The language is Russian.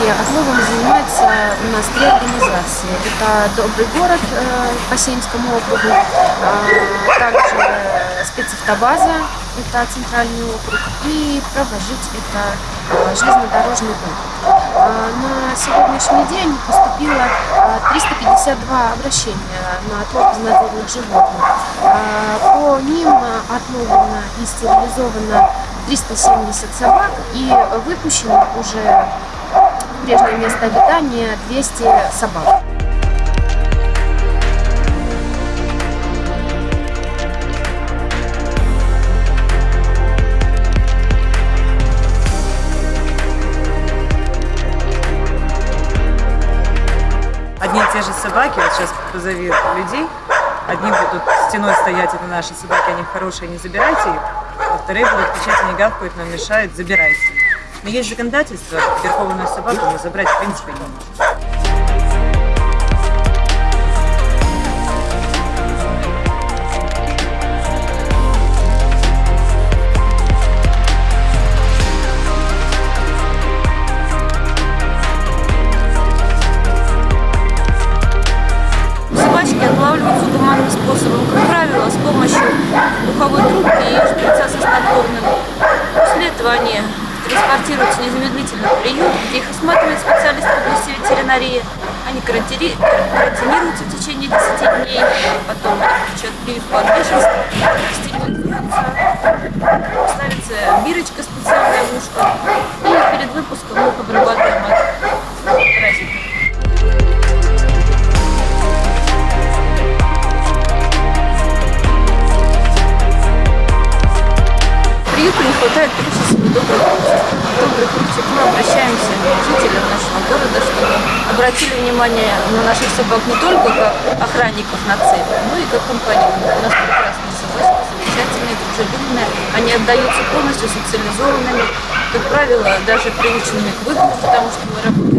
у нас три организации. Это «Добрый город» э, по Сенскому округу, а, также спецавтобаза, это центральный округ, и «Право жить» — это а, железнодорожный округ. А, на сегодняшний день поступило 352 обращения на отлов безнадзорных животных. По ним отловлено и стерилизовано 370 собак и выпущено уже прежнее место обитания 200 собак. Одни и те же собаки, вот сейчас позови людей, одни будут стеной стоять, это наши собаки, они хорошие, не забирайте их, а вторые будут кричать, они гавкают, нам мешают, забирайте. Но есть законодательство, верховную собаку мы забрать в принципе не можем. Собачки отлавливаются гуманным способом, как правило, с помощью духовой трубки и шприца со они транспортируются незамедлительно в приют, где их осматривает специалист в области ветеринарии. Они карантини- карантинируются в течение 10 дней, потом включают прививку от бешенства, стерилизуются, ставится бирочка специальная в ушко, Приюту не хватает прежде добрых ручек. Добрых ручек мы обращаемся к жителям нашего города, чтобы обратили внимание на наших собак не только как охранников на цели, но и как компаньонов. У нас прекрасные собачки, замечательные, дружелюбные. Они отдаются полностью социализованными, как правило, даже приученными к выгулу, потому что мы работаем